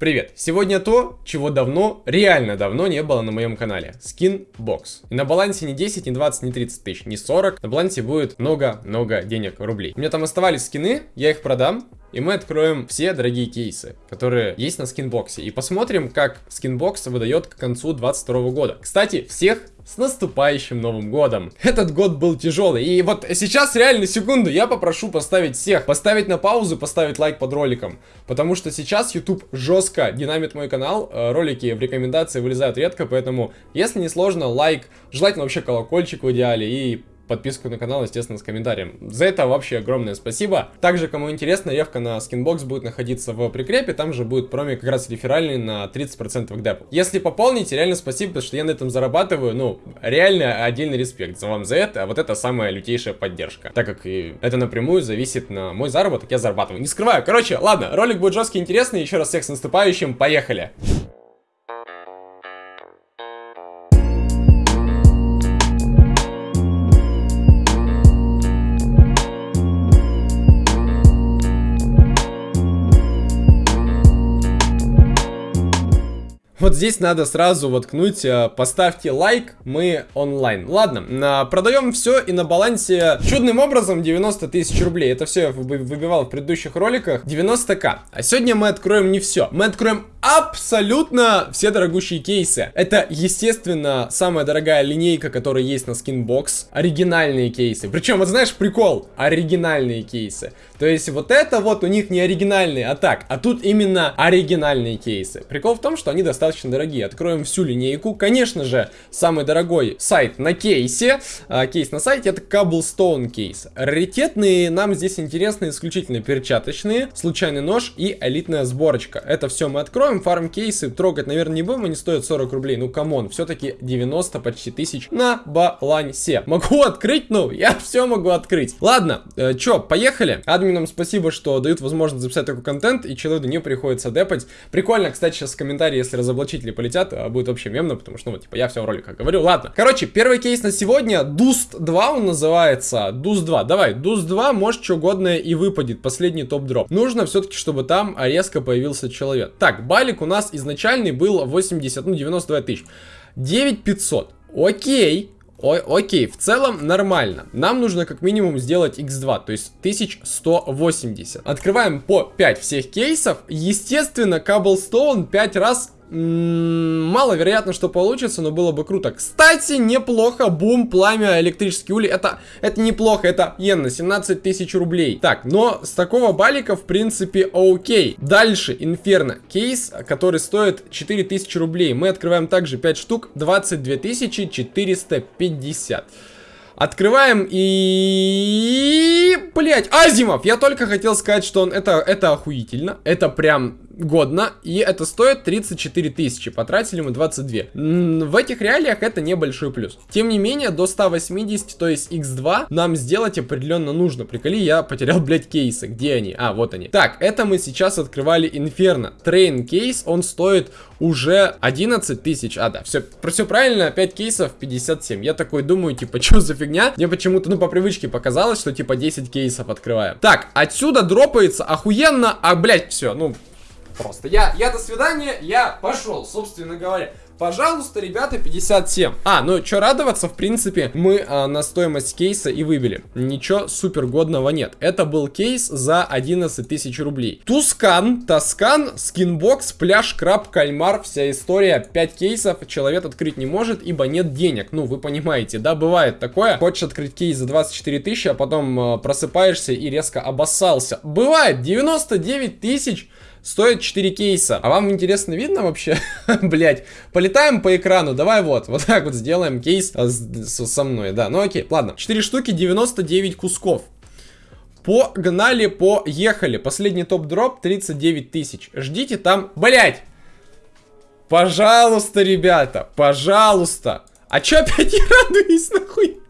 Привет! Сегодня то, чего давно, реально давно не было на моем канале. Skinbox. И на балансе не 10, не 20, не 30 тысяч, не 40. На балансе будет много-много денег, рублей. У меня там оставались скины, я их продам. И мы откроем все дорогие кейсы, которые есть на Skinbox е. И посмотрим, как Skinbox выдает к концу 22 года. Кстати, всех с наступающим Новым Годом. Этот год был тяжелый. И вот сейчас реально секунду я попрошу поставить всех, поставить на паузу, поставить лайк под роликом. Потому что сейчас YouTube жестко динамит мой канал. Э, ролики в рекомендации вылезают редко, поэтому если не сложно, лайк, желательно вообще колокольчик в идеале и подписку на канал, естественно, с комментарием. За это вообще огромное спасибо. Также, кому интересно, рефка на Skinbox будет находиться в прикрепе, там же будет промик как раз реферальный на 30% к депу. Если пополните, реально спасибо, потому что я на этом зарабатываю, ну, реально отдельный респект за вам за это, а вот это самая лютейшая поддержка. Так как и это напрямую зависит на мой заработок, я зарабатываю. Не скрываю. Короче, ладно, ролик будет жесткий, интересный, еще раз всех с наступающим, поехали! Вот здесь надо сразу воткнуть, э, поставьте лайк, мы онлайн. Ладно, продаем все и на балансе чудным образом 90 тысяч рублей. Это все я выбивал в предыдущих роликах. 90к. А сегодня мы откроем не все. Мы откроем абсолютно все дорогущие кейсы. Это, естественно, самая дорогая линейка, которая есть на Skinbox. Оригинальные кейсы. Причем, вот знаешь, прикол. Оригинальные кейсы. То есть вот это вот у них не оригинальные, а так. А тут именно оригинальные кейсы. Прикол в том, что они достаточно достаточно дорогие. Откроем всю линейку. Конечно же, самый дорогой сайт на кейсе, а, кейс на сайте, это Cobblestone кейс. Раритетные нам здесь интересны исключительно перчаточные, случайный нож и элитная сборочка. Это все мы откроем. Фарм кейсы трогать, наверное, не будем, они стоят 40 рублей. Ну, come on, все-таки 90 почти тысяч на балансе. Могу открыть? Ну, я все могу открыть. Ладно, э, чё, поехали. Админам спасибо, что дают возможность записать такой контент, и человеку не приходится депать. Прикольно, кстати, сейчас комментарии, если разобраться разоблачители полетят, а будет вообще мемно, потому что, ну, типа, я все в роликах говорю. Ладно. Короче, первый кейс на сегодня, Dust 2 он называется. Dust 2. Давай, Dust 2, может, что угодно и выпадет. Последний top drop. Нужно все-таки, чтобы там резко появился человек. Так, балик у нас изначальный был 80, ну, 92 тысяч. 9500. Окей. О окей, в целом нормально. Нам нужно как минимум сделать x2, то есть 1180. Открываем по 5 всех кейсов. Естественно, Cobblestone 5 раз Маловероятно, что получится, но было бы круто. Кстати, неплохо. Бум, пламя, электрический улей. Это, это неплохо. Это йен 17 тысяч рублей. Так, но с такого балика, в принципе, окей. Дальше, Инферно. Кейс, который стоит 4 тысячи рублей. Мы открываем также 5 штук. 22 450. Открываем и... Блять, Asiimov! Я только хотел сказать, что он... Это, это охуительно. Это прям годно, и это стоит 34 тысячи, потратили мы 22. В этих реалиях это небольшой плюс. Тем не менее, до 180, то есть x2, нам сделать определенно нужно. Приколи, я потерял, блядь, кейсы. Где они? А, вот они. Так, это мы сейчас открывали Inferno. Train кейс, он стоит уже 11 тысяч. А, да, все, все правильно, 5 кейсов 57. Я такой думаю, типа, что за фигня? Мне почему-то, ну, по привычке показалось, что, типа, 10 кейсов открываем. Так, отсюда дропается охуенно, а, блядь, все, ну, просто. Я, я до свидания, я пошел, собственно говоря. Пожалуйста, ребята, 57. А, ну что радоваться, в принципе, мы а, на стоимость кейса и выбили. Ничего супер годного нет. Это был кейс за 11 тысяч рублей. Tuscan, Toscan, Skinbox, пляж, краб, кальмар, вся история. 5 кейсов человек открыть не может, ибо нет денег. Ну, вы понимаете, да, бывает такое. Хочешь открыть кейс за 24 тысячи, а потом а, просыпаешься и резко обоссался. Бывает, 99 тысяч стоит 4 кейса. А вам интересно видно вообще? Блять, полетаем по экрану, давай вот, вот так вот сделаем кейс а, со мной, да, ну окей, ладно. 4 штуки, 99 кусков. Погнали, поехали. Последний топ-дроп 39 тысяч. Ждите там, блять. Пожалуйста, ребята, пожалуйста. А чё опять я радуюсь, нахуй?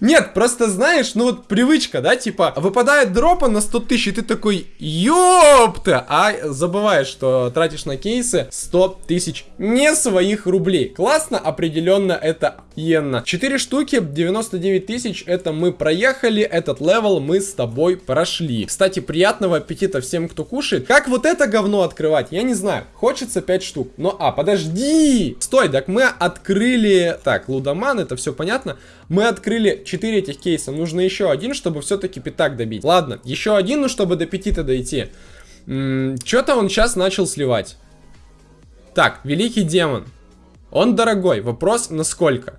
Нет, просто знаешь, ну вот привычка, да, типа, выпадает дропа на 100 тысяч, и ты такой, ёпта, а забываешь, что тратишь на кейсы 100 тысяч не своих рублей. Классно, определенно это иенно. 4 штуки, 99 тысяч, это мы проехали, этот level мы с тобой прошли. Кстати, приятного аппетита всем, кто кушает. Как вот это говно открывать, я не знаю. Хочется 5 штук. Но, а, подожди! Стой, так мы открыли... Так, лудоман, это все понятно. Мы открыли 4 этих кейса. Нужно еще один, чтобы все-таки пятак добить. Ладно, еще один, ну, чтобы до 5-то дойти. Что-то он сейчас начал сливать. Так, великий демон. Он дорогой. Вопрос, насколько?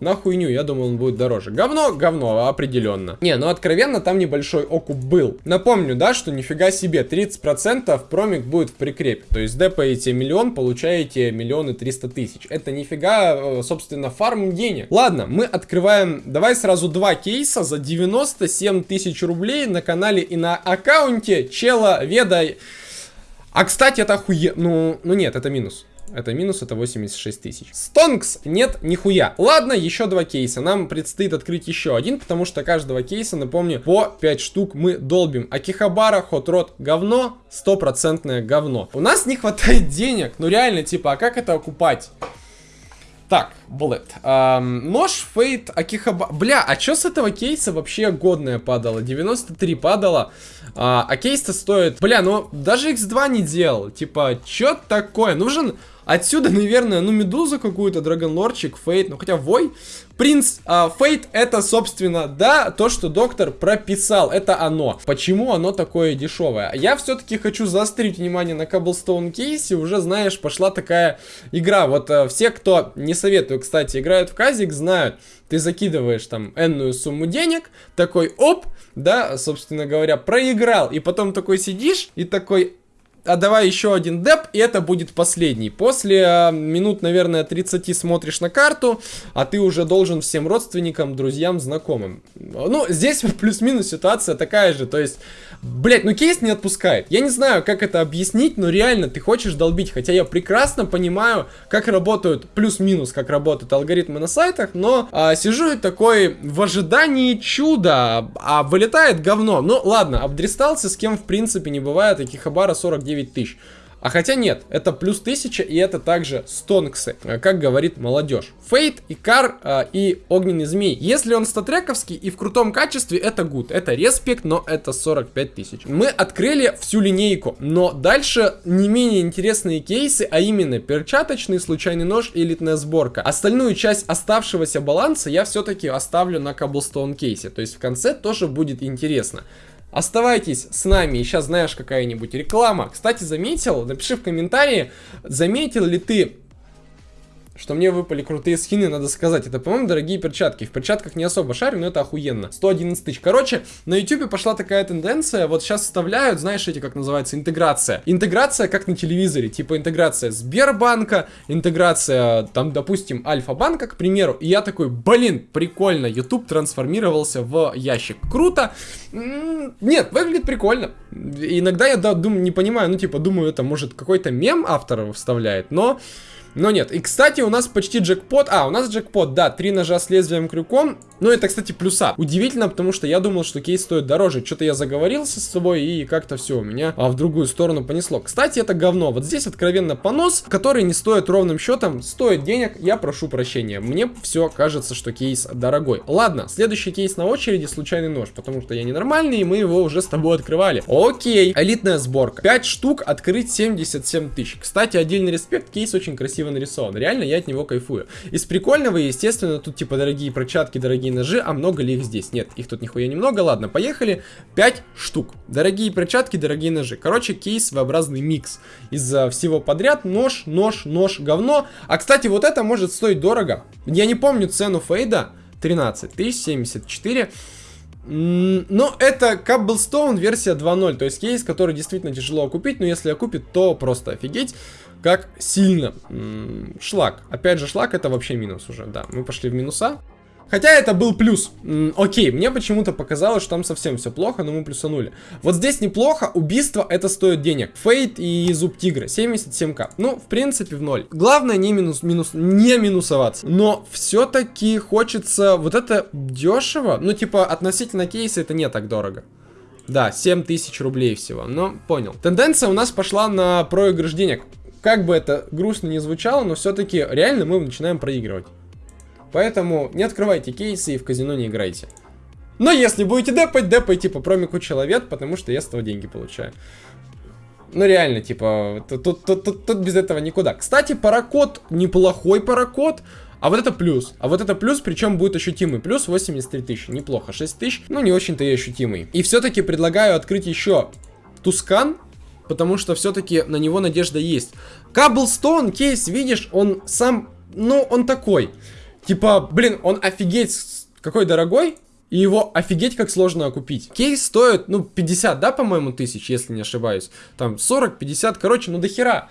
На хуйню, я думал, он будет дороже. Говно, говно, определенно. Не, ну откровенно, там небольшой окуп был. Напомню, да, что нифига себе, 30% промик будет в прикрепе. То есть депаете миллион, получаете миллионы триста тысяч. Это нифига, э, собственно, фарм денег. Ладно, мы открываем, давай сразу два кейса за 97 тысяч рублей на канале и на аккаунте Чела Веда. А, кстати, это охуе... Ну, ну нет, это минус. Это минус, это 86 тысяч. Стонкс нет нихуя. Ладно, еще два кейса. Нам предстоит открыть еще один, потому что каждого кейса, напомню, по 5 штук мы долбим. Акихабара, Хотрот, говно, стопроцентное говно. У нас не хватает денег, ну реально, типа, а как это окупать? Так, Bullet. Эм, нож, Фейт, Акихаба... Бля, а чё с этого кейса вообще годное падало? 93 падало. А, а кейс-то стоит... Бля, ну даже X2 не делал. Типа, чё такое? Нужен Отсюда, наверное, ну, Медузу какую-то, Драгонлорчик, Фейт, ну, хотя Вой. Принц а, Фейт это, собственно, да, то, что доктор прописал, это оно. Почему оно такое дешевое? Я все-таки хочу заострить внимание на Cobblestone кейсе, уже, знаешь, пошла такая игра. Вот а, все, кто, не советую, кстати, играют в казик, знают, ты закидываешь там энную сумму денег, такой, оп, да, собственно говоря, проиграл, и потом такой сидишь и такой, а давай еще один деп, и это будет последний. После э, минут, наверное, 30 смотришь на карту, а ты уже должен всем родственникам, друзьям, знакомым. Ну, здесь плюс-минус ситуация такая же, то есть, блять, ну кейс не отпускает. Я не знаю, как это объяснить, но реально ты хочешь долбить, хотя я прекрасно понимаю, как работают, плюс-минус, как работают алгоритмы на сайтах, но а, сижу и такой в ожидании чуда, а вылетает говно. Ну, ладно, обдристался, с кем в принципе не бывает, таких Хабара 49 9 тысяч. А хотя нет, это плюс 1000 и это также стонксы, э, как говорит молодежь. Фейт, Икар э, и Огненный Змей. Если он статрековский и в крутом качестве, это гуд. Это респект, но это 45 тысяч. Мы открыли всю линейку, но дальше не менее интересные кейсы, а именно перчаточный, случайный нож и элитная сборка. Остальную часть оставшегося баланса я все-таки оставлю на Cobblestone кейсе. То есть в конце тоже будет интересно. Оставайтесь с нами, сейчас знаешь какая-нибудь реклама. Кстати, заметил, напиши в комментарии, заметил ли ты что мне выпали крутые скины, надо сказать. Это, по-моему, дорогие перчатки. В перчатках не особо шарю, но это охуенно. 111 тысяч. Короче, на YouTube пошла такая тенденция. Вот сейчас вставляют, знаешь, эти, как называется, интеграция. Интеграция, как на телевизоре. Типа интеграция Сбербанка, интеграция, там, допустим, Альфа-банка, к примеру. И я такой, блин, прикольно. YouTube трансформировался в ящик. Круто. Нет, выглядит прикольно. Иногда я, да, думаю, не понимаю, ну, типа, думаю, это, может, какой-то мем автор вставляет, но... Но нет. И, кстати, у нас почти джекпот. А, у нас джекпот, да, три ножа с лезвием крюком. Ну, это, кстати, плюса. Удивительно, потому что я думал, что кейс стоит дороже. Что-то я заговорился с собой, и как-то все у меня а, в другую сторону понесло. Кстати, это говно. Вот здесь откровенно понос, который не стоит ровным счетом, стоит денег. Я прошу прощения. Мне все кажется, что кейс дорогой. Ладно, следующий кейс на очереди, случайный нож, потому что я ненормальный, и мы его уже с тобой открывали. Окей, элитная сборка. 5 штук, открыть 77 тысяч. Кстати, отдельный респект, кейс очень красивый красиво нарисован. Реально, я от него кайфую. Из прикольного, естественно, тут типа дорогие перчатки, дорогие ножи, а много ли их здесь? Нет, их тут нихуя немного. Ладно, поехали. 5 штук. Дорогие перчатки, дорогие ножи. Короче, кейс своеобразный микс. Из-за всего подряд нож, нож, нож, говно. А, кстати, вот это может стоить дорого. Я не помню цену фейда. 13 тысяч 74. Но это Cobblestone версия 2.0, то есть кейс, который действительно тяжело купить, но если окупит, то просто офигеть как сильно. Шлак. Опять же, шлак это вообще минус уже, да. Мы пошли в минуса. Хотя это был плюс. Окей, мне почему-то показалось, что там совсем все плохо, но мы плюсанули. Вот здесь неплохо, убийство это стоит денег. Фейт и зуб тигра, 77к. Ну, в принципе, в ноль. Главное не минус, минус, не минусоваться. Но все-таки хочется, вот это дешево, ну, типа, относительно кейса это не так дорого. Да, 7 тысяч рублей всего, но понял. Тенденция у нас пошла на проигрыш денег. Как бы это грустно не звучало, но все-таки реально мы начинаем проигрывать. Поэтому не открывайте кейсы и в казино не играйте. Но если будете депать, депайте по промику человек, потому что я с этого деньги получаю. Ну реально, типа, тут, тут, тут, тут, без этого никуда. Кстати, паракод, неплохой паракод. А вот это плюс. А вот это плюс, причем будет ощутимый. Плюс 83 тысячи. Неплохо. 6 тысяч. Ну, не очень-то и ощутимый. И все-таки предлагаю открыть еще Тускан. Потому что все-таки на него надежда есть. Каблстон кейс, видишь, он сам... Ну, он такой. Типа, блин, он офигеть какой дорогой. И его офигеть как сложно купить. Кейс стоит, ну, 50, да, по-моему, тысяч, если не ошибаюсь. Там 40, 50, короче, ну до хера.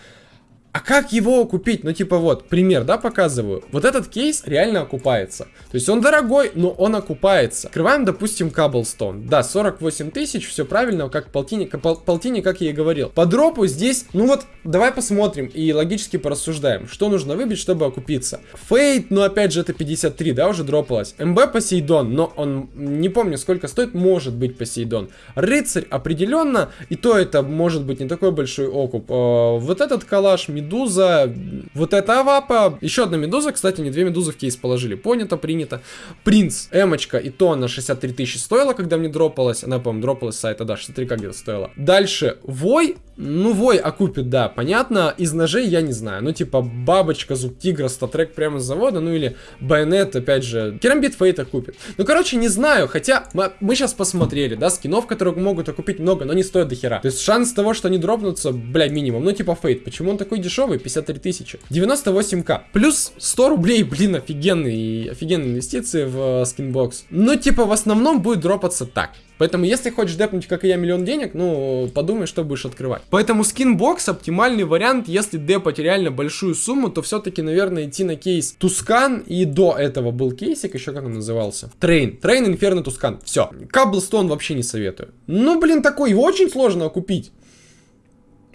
А как его купить? Ну, типа вот, пример, да, показываю. Вот этот кейс реально окупается. То есть он дорогой, но он окупается. Открываем, допустим, Cobblestone. Да, 48 тысяч, все правильно, как полтинник, пол, полтинник, как я и говорил. По дропу здесь, ну вот, давай посмотрим и логически порассуждаем, что нужно выбить, чтобы окупиться. Fade, ну опять же, это 53, да, уже дропалось. МБ Посейдон, но он, не помню, сколько стоит, может быть Посейдон. Рыцарь определенно, и то это может быть не такой большой окуп. Э, вот этот калаш, медуза, вот эта авапа, еще одна медуза, кстати, не две медузы в кейс положили, понято, принято. Принц, эмочка, и то она 63 тысячи стоила, когда мне дропалась, она, по-моему, дропалась с сайта, да, 63 как где-то стоила. Дальше, Вой, ну, Вой окупит, да, понятно, из ножей я не знаю, ну, типа, бабочка, зуб тигра, StatTrak прямо с завода, ну, или bayonet, опять же, керамбит fade окупит. Ну, короче, не знаю, хотя мы, мы сейчас посмотрели, да, скинов, которые могут окупить много, но не стоят до хера. То есть шанс того, что они дропнутся, бля, минимум, ну, типа fade, почему он такой дешевый? Дешевый, 53 тысячи. 98к. Плюс 100 рублей, блин, офигенные, офигенные инвестиции в э, Skinbox. Но типа в основном будет дропаться так. Поэтому, если хочешь депнуть, как и я, миллион денег, ну, подумай, что будешь открывать. Поэтому Skinbox оптимальный вариант, если депать реально большую сумму, то все-таки, наверное, идти на кейс Tuscan. И до этого был кейсик, еще как он назывался? Train. Train, Inferno, Tuscan. Все. Cobblestone вообще не советую. Ну, блин, такой, его очень сложно купить.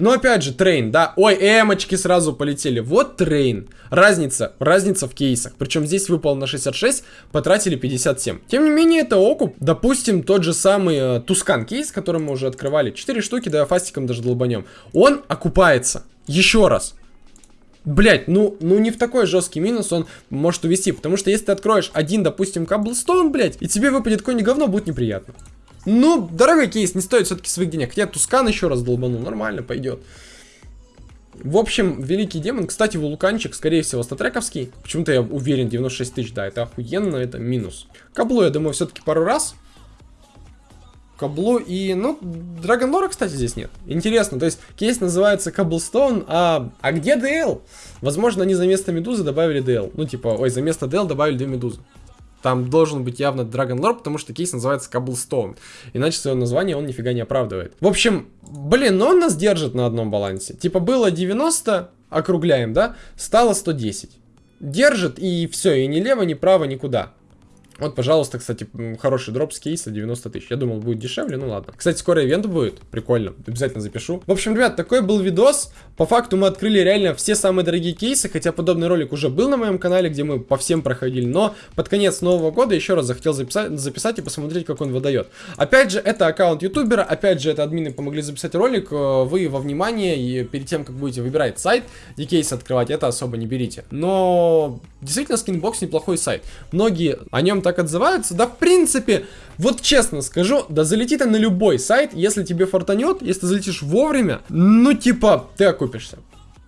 Но опять же, Train, да. Ой, эмочки сразу полетели. Вот Train. Разница, разница в кейсах. Причем здесь выпал на 66, потратили 57. Тем не менее, это окуп. Допустим, тот же самый э, Tuscan кейс, который мы уже открывали. 4 штуки, да, фастиком даже долбанем. Он окупается. Еще раз. Блять, ну, ну не в такой жесткий минус он может увести, потому что если ты откроешь один, допустим, Cobblestone, блять, и тебе выпадет какое-нибудь говно, будет неприятно. Ну, дорогой кейс, не стоит все-таки своих денег. Хотя Тускан еще раз долбанул, нормально пойдет. В общем, Великий Демон, кстати, вулканчик, скорее всего, статрековский. Почему-то я уверен, 96 тысяч, да, это охуенно, это минус. Кабло, я думаю, все-таки пару раз. Кабло и, ну, Драгонлора, кстати, здесь нет. Интересно, то есть кейс называется Каблстоун, а, а где DL? Возможно, они за место Медузы добавили DL. Ну, типа, ой, за место DL добавили две Медузы. Там должен быть явно Dragon Lore, потому что кейс называется Cobblestone. Иначе свое название он нифига не оправдывает. В общем, блин, но он нас держит на одном балансе. Типа было 90, округляем, да? Стало 110. Держит и все, и ни лево, ни право, никуда. Вот, пожалуйста, кстати, хороший дроп с кейса 90 тысяч. Я думал, будет дешевле, ну ладно. Кстати, скоро ивент будет, прикольно, обязательно запишу. В общем, ребят, такой был видос. По факту мы открыли реально все самые дорогие кейсы, хотя подобный ролик уже был на моем канале, где мы по всем проходили. Но под конец нового года еще раз захотел записать, записать и посмотреть, как он выдает. Опять же, это аккаунт ютубера, опять же, это админы помогли записать ролик. Э, вы во внимание и перед тем, как будете выбирать сайт, где кейсы открывать, это особо не берите. Но действительно, Skinbox неплохой сайт. Многие о нем так так отзываются. Да, в принципе, вот честно скажу, да залети ты на любой сайт, если тебе фартанет, если ты залетишь вовремя, ну, типа, ты окупишься.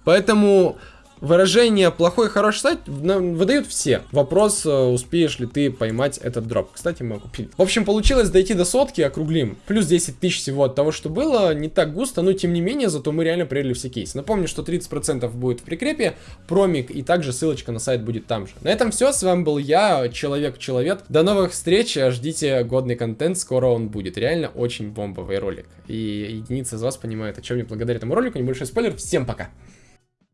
Поэтому Выражение плохой хороший сайт выдают все. Вопрос, э, успеешь ли ты поймать этот дроп. Кстати, мы купили. В общем, получилось дойти до сотки, округлим. Плюс 10 тысяч всего от того, что было. Не так густо, но тем не менее, зато мы реально проверили все кейсы. Напомню, что 30% будет в прикрепе, промик и также ссылочка на сайт будет там же. На этом все. С вами был я, Человек-Человек. До новых встреч. Ждите годный контент. Скоро он будет. Реально очень бомбовый ролик. И единицы из вас понимают, о чем мне благодаря этому ролику. Небольшой спойлер. Всем пока.